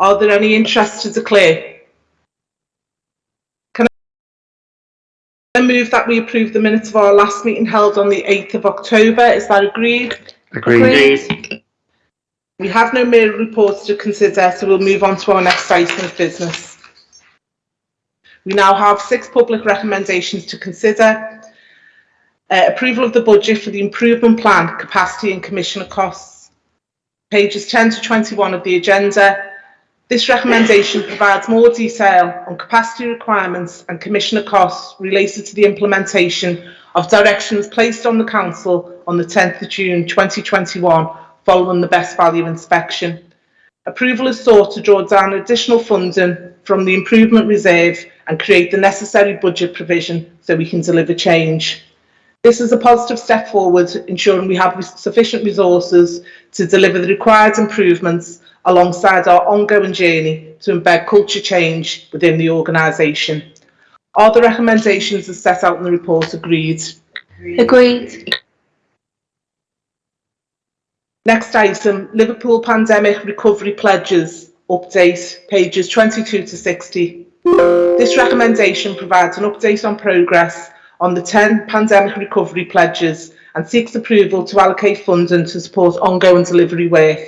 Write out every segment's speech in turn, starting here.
Are there any interests to declare? Can I move that we approve the minutes of our last meeting held on the 8th of October? Is that agreed? Agreed. We have no mayor reports to consider, so we'll move on to our next item of business. We now have six public recommendations to consider. Uh, approval of the budget for the improvement plan, capacity and commissioner costs. Pages 10 to 21 of the agenda. This recommendation provides more detail on capacity requirements and commissioner costs related to the implementation of directions placed on the council on the 10th of June 2021 following the best value inspection. Approval is sought to draw down additional funding from the improvement reserve and create the necessary budget provision so we can deliver change. This is a positive step forward, ensuring we have sufficient resources to deliver the required improvements alongside our ongoing journey to embed culture change within the organisation. Are the recommendations as set out in the report agreed? Agreed. Next item, Liverpool Pandemic Recovery Pledges Update, pages 22 to 60. This recommendation provides an update on progress on the 10 pandemic recovery pledges and seeks approval to allocate funding to support ongoing delivery work.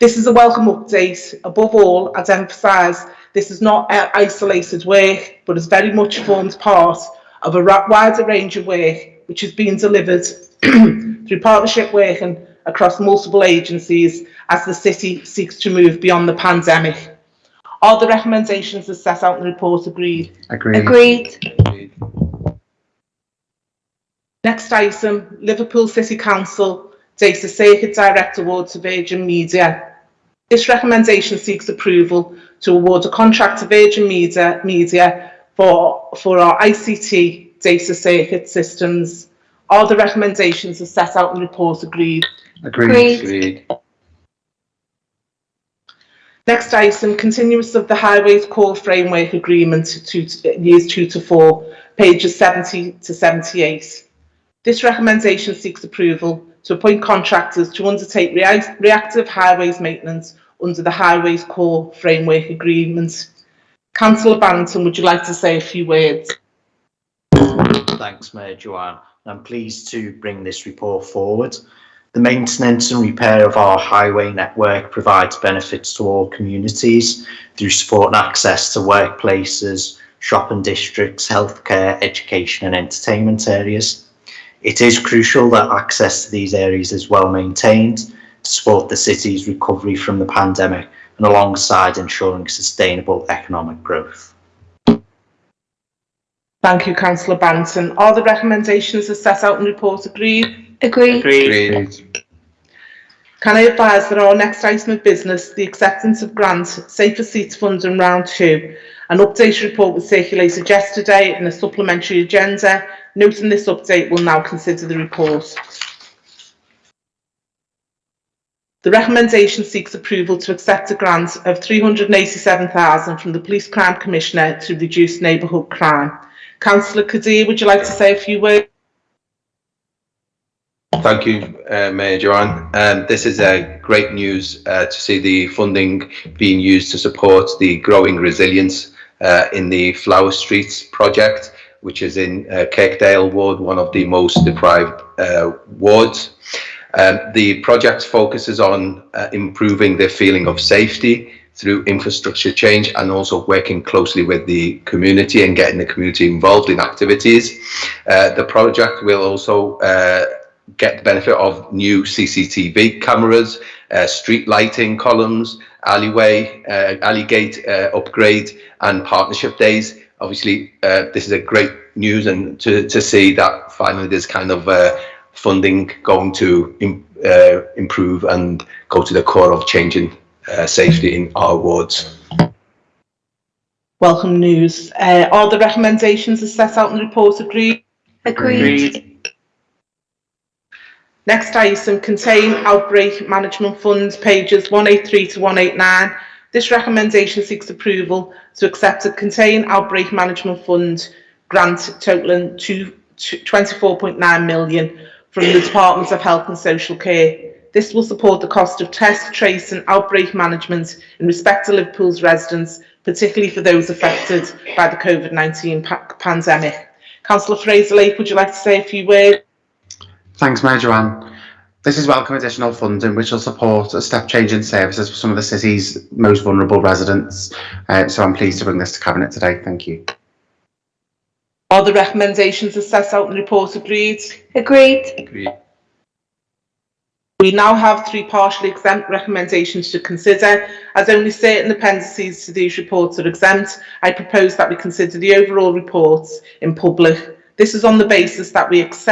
This is a welcome update. Above all, I'd emphasise this is not isolated work, but has very much formed part of a wider range of work which is being delivered through partnership working across multiple agencies as the city seeks to move beyond the pandemic. Are the recommendations as set out in the report agreed? Agreed. Agreed. Next item, Liverpool City Council Data Circuit Direct Award to Virgin Media. This recommendation seeks approval to award a contract to Virgin Media, Media for, for our ICT data circuit systems. All the recommendations are set out in the report agreed? Agreed. Agreed. Next item, continuance of the Highways Core Framework Agreement to years 2 to 4, pages 70 to 78. This recommendation seeks approval to appoint contractors to undertake rea reactive highways maintenance under the Highways Core Framework Agreement. Councillor Barrington, would you like to say a few words? Thanks, Mayor Joanne. I'm pleased to bring this report forward. The maintenance and repair of our highway network provides benefits to all communities through support and access to workplaces, shopping districts, healthcare, education and entertainment areas. It is crucial that access to these areas is well maintained to support the city's recovery from the pandemic and alongside ensuring sustainable economic growth. Thank you, Councillor Barrington. Are the recommendations as set out in the report agreed? Agreed. Agreed. Can I advise that our next item of business, the acceptance of grants, Safer Streets Fund in round two, an update report was circulated yesterday in a supplementary agenda. Noting this update, we'll now consider the report. The recommendation seeks approval to accept a grant of 387,000 from the Police Crime Commissioner to reduce neighbourhood crime. Councillor Qadir, would you like to say a few words? Thank you, uh, Mayor Joanne. Um, this is uh, great news uh, to see the funding being used to support the growing resilience uh, in the Flower Streets project, which is in uh, Kirkdale ward, one of the most deprived uh, wards. Um, the project focuses on improving the feeling of safety through infrastructure change and also working closely with the community and getting the community involved in activities. the project will also get the benefit of new CCTV cameras, uh, street lighting columns, alleyway, uh, alley gate uh, upgrade and partnership days. Obviously, uh, this is a great news and to, to see that finally there's kind of uh, funding going to Im uh, improve and go to the core of changing safety in our wards. Welcome news. all the recommendations are set out in the report agreed? Agreed. agreed. Next item, contain outbreak management funds, pages 183 to 189. This recommendation seeks approval to accept a contain outbreak management fund grant totaling 24.9 million from the Department of Health and Social Care. This will support the cost of test, trace and outbreak management in respect to Liverpool's residents, particularly for those affected by the COVID-19 pa- pandemic. Councillor Frazer Lake, would you like to say a few words? Thanks, Mayor Joanne. This is welcome additional funding which will support a step change in services for some of the city's most vulnerable residents. Uh, so I'm pleased to bring this to Cabinet today. Thank you. Are the recommendations as set out in the report agreed? Agreed. Agreed. We now have three partially exempt recommendations to consider. As only certain appendices to these reports are exempt, I propose that we consider the overall reports in public. This is on the basis that we accept